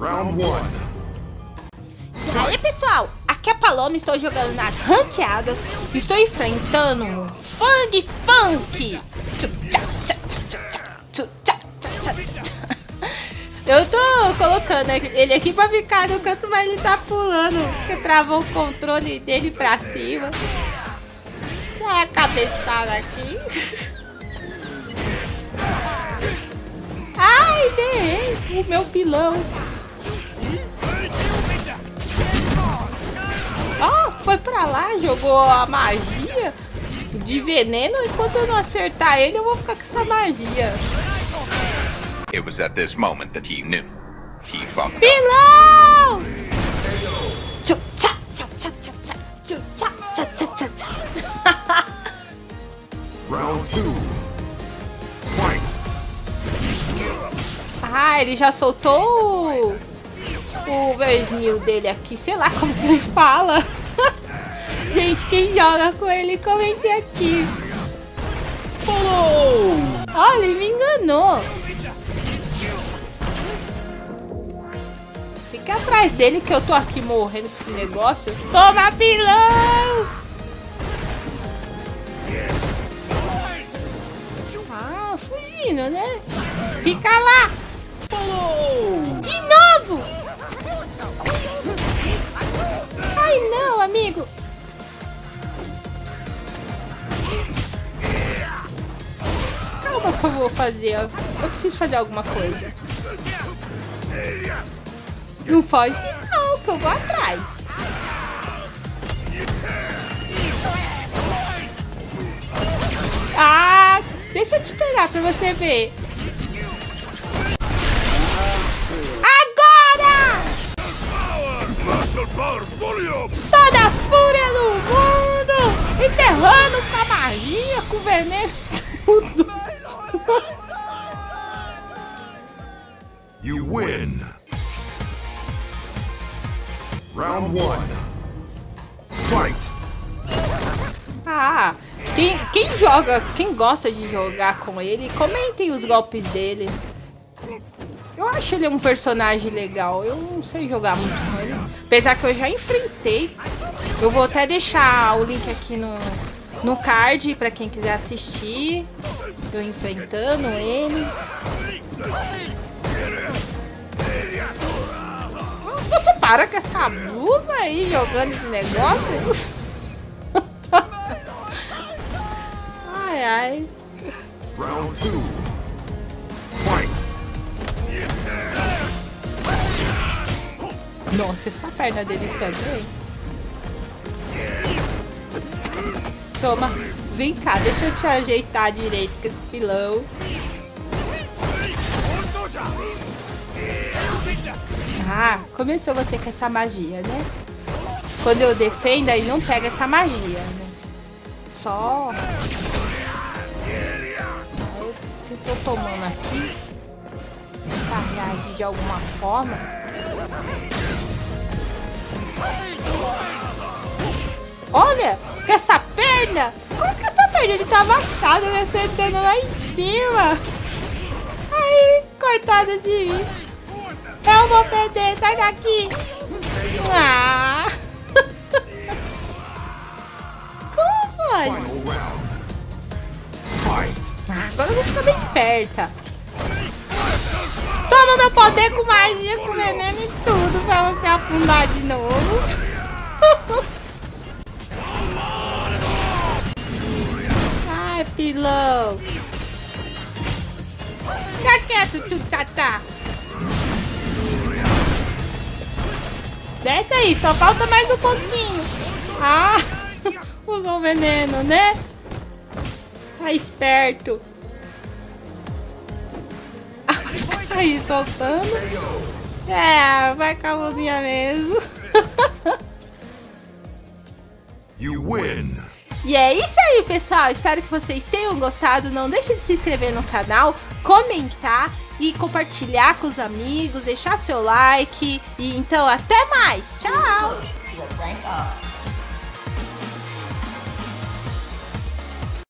Round one. E aí, pessoal? Aqui é a Paloma, estou jogando nas ranqueadas. Estou enfrentando um Fang Funk. Eu tô colocando ele aqui pra ficar no canto, mas ele tá pulando. Porque travou o controle dele pra cima. Olha a cabeçada aqui. Ai, dei o meu pilão. Ó, oh, foi pra lá, jogou a magia de veneno. Enquanto eu não acertar ele, eu vou ficar com essa magia. It was at this moment that he knew. He fucked Pilão! Round two. Fight. Ah, ele já soltou o Versnil dele aqui. Sei lá como que ele fala. Gente, quem joga com ele, comente aqui. Falou! Olha, ele me enganou. Fica atrás dele que eu tô aqui morrendo com esse negócio. Toma, pilão! Ah, fugindo, né? Fica lá! De novo! Calma que eu vou fazer. Eu preciso fazer alguma coisa. Não foge não, que eu vou atrás. Ah, deixa eu te pegar pra você ver. Toda a fúria do mundo! Enterrando com a magia, com veneno, You win! Round one. Fight! Ah, quem, quem joga, quem gosta de jogar com ele, comentem os golpes dele. Eu acho ele um personagem legal. Eu não sei jogar muito com ele. Apesar que eu já enfrentei. Eu vou até deixar o link aqui no, no card pra quem quiser assistir. Eu enfrentando ele. Você para com essa blusa aí jogando esse negócio? ai, ai. Round two. Fight. Nossa, essa perna dele também. Toma, vem cá, deixa eu te ajeitar direito com esse pilão. Ah, começou você com essa magia, né? Quando eu defendo, aí não pega essa magia, né? Só... Eu tô tomando aqui pra reagir de alguma forma. Olha, essa perna! Como que essa perna ele tava achado, né? Acertando lá em cima. Aí, coitada de mim. Eu vou perder, sai daqui. Ah. Como pode? Ah, agora eu vou ficar bem esperta. Toma meu poder com magia, com veneno e tudo pra você afundar de novo. Ai, pilão. Fica quieto, tchu Desce aí, só falta mais um pouquinho. Ah, usou veneno, né? Tá esperto. aí soltando. É, vai com a luzinha mesmo. You win. E é isso aí, pessoal. Espero que vocês tenham gostado. Não deixe de se inscrever no canal, comentar e compartilhar com os amigos, deixar seu like. E então, até mais. Tchau.